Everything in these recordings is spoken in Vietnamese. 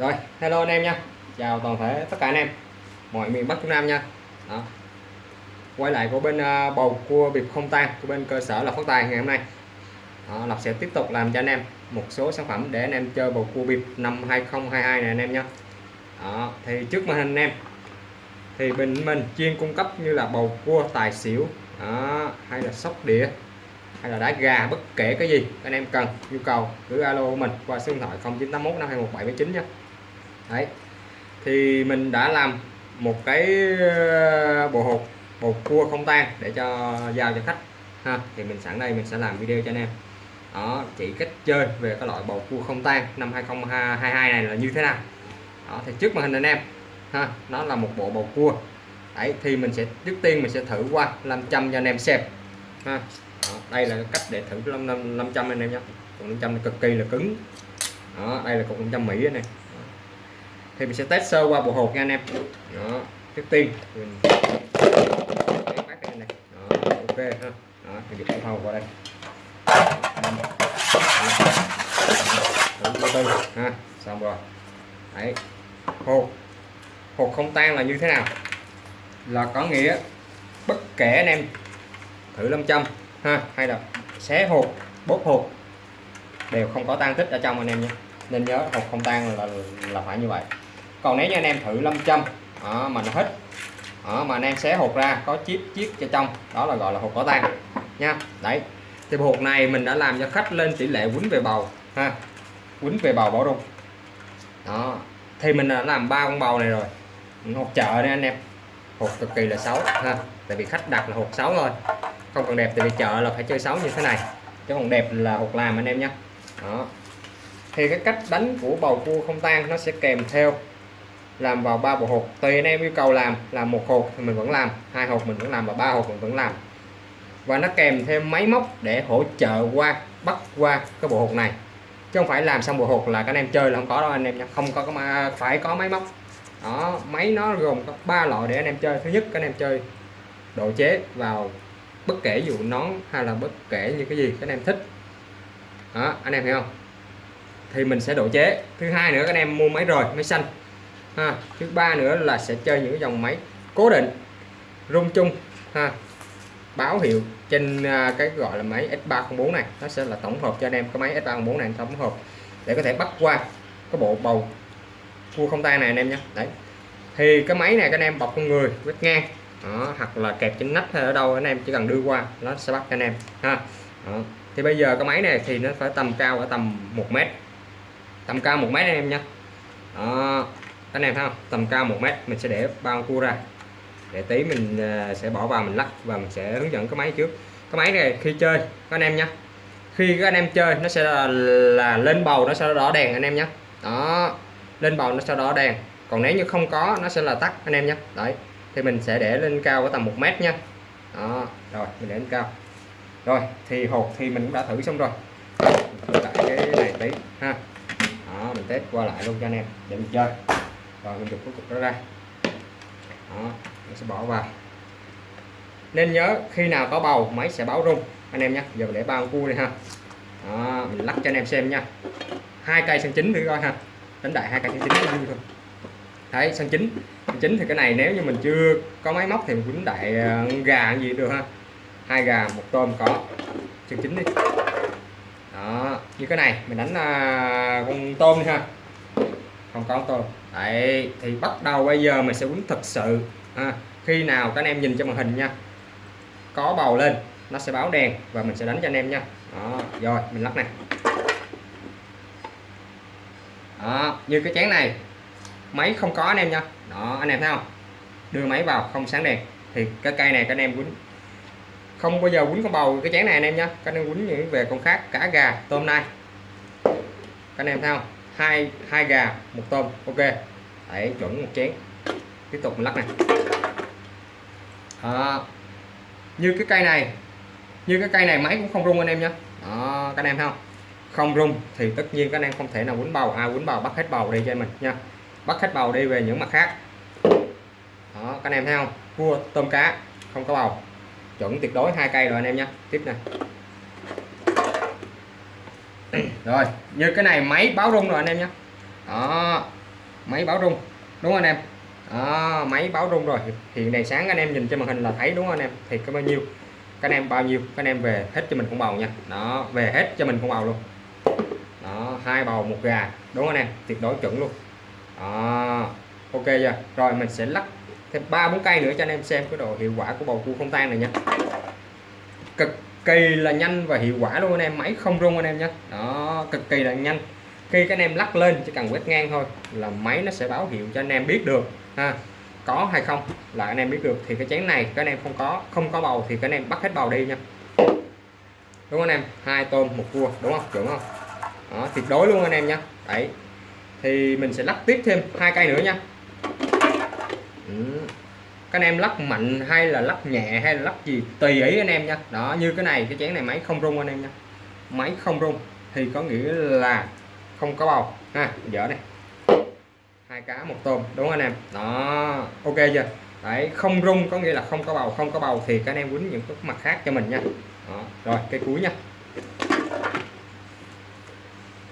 rồi hello anh em nha. Chào toàn thể tất cả anh em. Mọi miền Bắc Trung Nam nha. Đó. quay lại của bên uh, bầu cua bịp không tan của bên cơ sở là phát tài ngày hôm nay. Đó, Lộc sẽ tiếp tục làm cho anh em một số sản phẩm để anh em chơi bầu cua bịp năm 2022 này anh em nha. đó, thì trước màn hình anh em thì bên mình chuyên cung cấp như là bầu cua tài xỉu đó, hay là sóc đĩa hay là đá gà bất kể cái gì anh em cần nhu cầu cứ alo của mình qua số điện thoại 0981 521 nhé đấy. Thì mình đã làm một cái ờ, bộ hộp bột cua không tan để cho giao cho khách ha. Thì mình sẵn đây mình sẽ làm video cho anh em. Đó chỉ cách chơi về cái loại bầu cua không tan năm 2022 này là như thế nào. Đó thì trước màn hình anh em ha nó là một bộ bầu cua. Đấy thì mình sẽ trước tiên mình sẽ thử qua 500 cho anh em xem ha. Đó, đây là cách để thử 500 anh em nhé. Còn 500 cực kỳ là cứng. Đó đây là cục 500 Mỹ này thì mình sẽ test sơ qua bộ hộp nha anh em. Đó trước tiên. Mình phát đây này. Đó, ok ha. Đó mình dịch qua đây. Từ ha. Xong rồi. Đấy. Hộp hộp không tan là như thế nào? Là có nghĩa bất kể anh em thử 500 ha hay là xé hộp bóp hộp đều không có tan tích ở trong anh em nhé. Nên nhớ hộp không tan là là phải như vậy còn nếu như anh em thử 500 đó, à, mà nó hết đó, mà anh em xé hộp ra có chip chiếc cho trong đó là gọi là hộp có tan nha. Đấy thì hộp này mình đã làm cho khách lên tỷ lệ quýnh về bầu ha quýnh về bầu bỏ rung. Đó thì mình đã làm ba con bầu này rồi hộp chợ đây anh em hộp cực kỳ là xấu ha tại vì khách đặt là hộp xấu thôi không còn đẹp tại vì chợ là phải chơi xấu như thế này chứ còn đẹp là hộp làm anh em nhé. Đó thì cái cách đánh của bầu cua không tan nó sẽ kèm theo làm vào ba bộ hộp. Tùy anh em yêu cầu làm làm một hộp thì mình vẫn làm, hai hộp mình vẫn làm và ba hộp mình vẫn làm. Và nó kèm thêm máy móc để hỗ trợ qua, bắt qua cái bộ hộp này. Chứ không phải làm xong bộ hộp là các anh em chơi là không có đâu anh em nha. Không có mà phải có máy móc. Đó, máy nó gồm có ba loại để anh em chơi. Thứ nhất, các anh em chơi độ chế vào bất kể dù nón hay là bất kể như cái gì các anh em thích. Đó, anh em hiểu không? Thì mình sẽ độ chế. Thứ hai nữa, các anh em mua máy rồi máy xanh ha thứ ba nữa là sẽ chơi những dòng máy cố định rung chung ha báo hiệu trên à, cái gọi là máy S304 này. Nó sẽ là tổng hợp cho anh em cái máy S304 này tổng hợp để có thể bắt qua cái bộ bầu cua không tay này anh em nhé. Đấy. Thì cái máy này các anh em bọc con người vết ngang đó, hoặc là kẹp trên nách hay ở đâu anh em chỉ cần đưa qua nó sẽ bắt cho anh em ha. Đó. thì bây giờ cái máy này thì nó phải tầm cao ở tầm 1 mét tầm cao 1 mét anh em nhé. Đó anh em thấy không? Tầm cao 1 mét mình sẽ để bao cua ra. Để tí mình à, sẽ bỏ vào mình lắc và mình sẽ hướng dẫn cái máy trước. Cái máy này khi chơi các anh em nhé khi các anh em chơi nó sẽ là, là lên bầu nó sẽ đỏ đèn anh em nhé đó lên bầu nó sẽ đỏ đèn. Còn nếu như không có nó sẽ là tắt anh em nhé đấy thì mình sẽ để lên cao ở tầm 1 mét nha đó rồi mình để lên cao. Rồi thì hộp thì mình cũng đã thử xong rồi. Mình lại cái này tí ha. Đó mình test qua lại luôn cho anh em. Để mình chơi và mình chụp cái cục đó ra. Đó mình sẽ bỏ vào. Nên nhớ khi nào có bầu máy sẽ báo rung. Anh em nhé giờ mình để bao cua đi ha. Đó, mình lắc cho anh em xem nha. Hai cây sân chính thử coi ha. Đánh đại hai cây sân chính vui thôi. Đấy sân chính. Sân chính thì cái này nếu như mình chưa có máy móc thì mình quýnh đại ờ, gà gì được ha. Hai gà một tôm có. Sân chính đi. Đó như cái này mình đánh uh, con tôm đi ha không có tôm đấy thì bắt đầu bây giờ mình sẽ quýnh thật sự. À, khi nào các anh em nhìn cho màn hình nha. Có bầu lên nó sẽ báo đèn và mình sẽ đánh cho anh em nha. Đó rồi mình lắc này. Đó như cái chén này máy không có anh em nha. Đó anh em thấy không? Đưa máy vào không sáng đèn. Thì cái cây này các anh em quýnh. Không bao giờ quýnh con bầu cái chén này anh em nha. Các anh em quýnh những về con khác cả gà tôm nai các anh em thấy không? Hai hai gà một tôm. Ok. Đấy chuẩn một chén. Tiếp tục mình lắc này. À, như cái cây này như cái cây này máy cũng không rung anh em nhé đó các anh em thấy không? Không rung thì tất nhiên các anh em không thể nào quấn bầu. À quấn bầu bắt hết bầu đi cho mình nha. Bắt hết bầu đi về những mặt khác. Đó các anh em thấy không? Cua tôm cá không có bầu. Chuẩn tuyệt đối hai cây rồi anh em nhé tiếp này rồi như cái này máy báo rung rồi anh em nhé. Đó máy báo rung đúng không anh em? Đó, máy báo rung rồi. Hiện đèn sáng anh em nhìn trên màn hình là thấy đúng không anh em? Thì có bao nhiêu? Các anh em bao nhiêu? Các anh em về hết cho mình con bầu nha. Đó về hết cho mình con bầu luôn. Đó hai bầu một gà đúng không anh em? Tuyệt đối chuẩn luôn. Đó ok chưa? Rồi mình sẽ lắc thêm ba bốn cây nữa cho anh em xem cái độ hiệu quả của bầu cua không tan này nha. Cực kỳ là nhanh và hiệu quả luôn anh em máy không rung anh em nhé. Đó cực kỳ là nhanh. Khi các anh em lắc lên chỉ cần quét ngang thôi là máy nó sẽ báo hiệu cho anh em biết được ha. Có hay không là anh em biết được. Thì cái chén này các anh em không có không có bầu thì các anh em bắt hết bầu đi nha. Đúng không anh em? Hai tôm một cua đúng không? Chuẩn không? Đó, tuyệt đối luôn anh em nha đấy. Thì mình sẽ lắc tiếp thêm hai cây nữa nha. Ừ các anh em lắc mạnh hay là lắc nhẹ hay là lắc gì, tùy ý anh em nha. Đó, như cái này, cái chén này máy không rung anh em nha. Máy không rung thì có nghĩa là không có bầu. Ha, dở này. Hai cá, một tôm, đúng không anh em? Đó, ok chưa? Đấy, không rung có nghĩa là không có bầu. Không có bầu thì các anh em quýnh những cái mặt khác cho mình nha. Đó. rồi, cây cuối nha.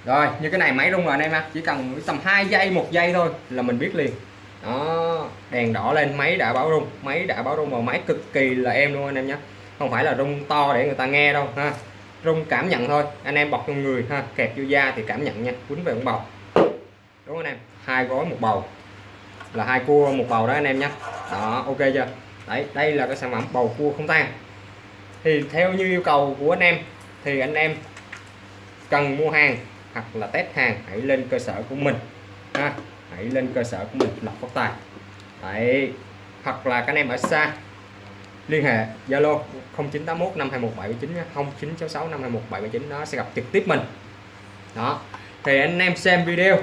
Rồi, như cái này máy rung rồi anh em ha. Chỉ cần tầm 2 giây, một giây thôi là mình biết liền đó. Đèn đỏ lên, máy đã báo rung. Máy đã báo rung vào máy cực kỳ là em luôn anh em nhé. Không phải là rung to để người ta nghe đâu, ha. Rung cảm nhận thôi. Anh em bọc trong người, ha. Kẹp vô da thì cảm nhận nha. Quýnh về con bầu. Đúng không anh em? Hai gói một bầu. Là hai cua một bầu đó anh em nhé. Đó, ok chưa? Đấy, đây là cái sản phẩm bầu cua không tan. Thì theo như yêu cầu của anh em, thì anh em cần mua hàng hoặc là test hàng hãy lên cơ sở của mình, ha hãy lên cơ sở của mình, lập phát tài. Đấy. Hoặc là các anh em ở xa, liên hệ Zalo 0981 521 0966 521 nó sẽ gặp trực tiếp mình. Đó. Thì anh em xem video.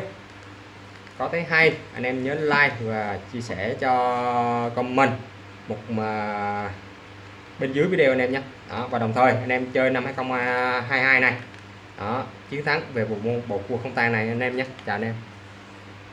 Có thấy hay, anh em nhớ like và chia sẻ cho comment một mà bên dưới video anh em nhé. Đó, và đồng thời anh em chơi năm 2022 này. Đó, chiến thắng về bộ môn, bộ cua không tan này anh em nhé. Chào anh em.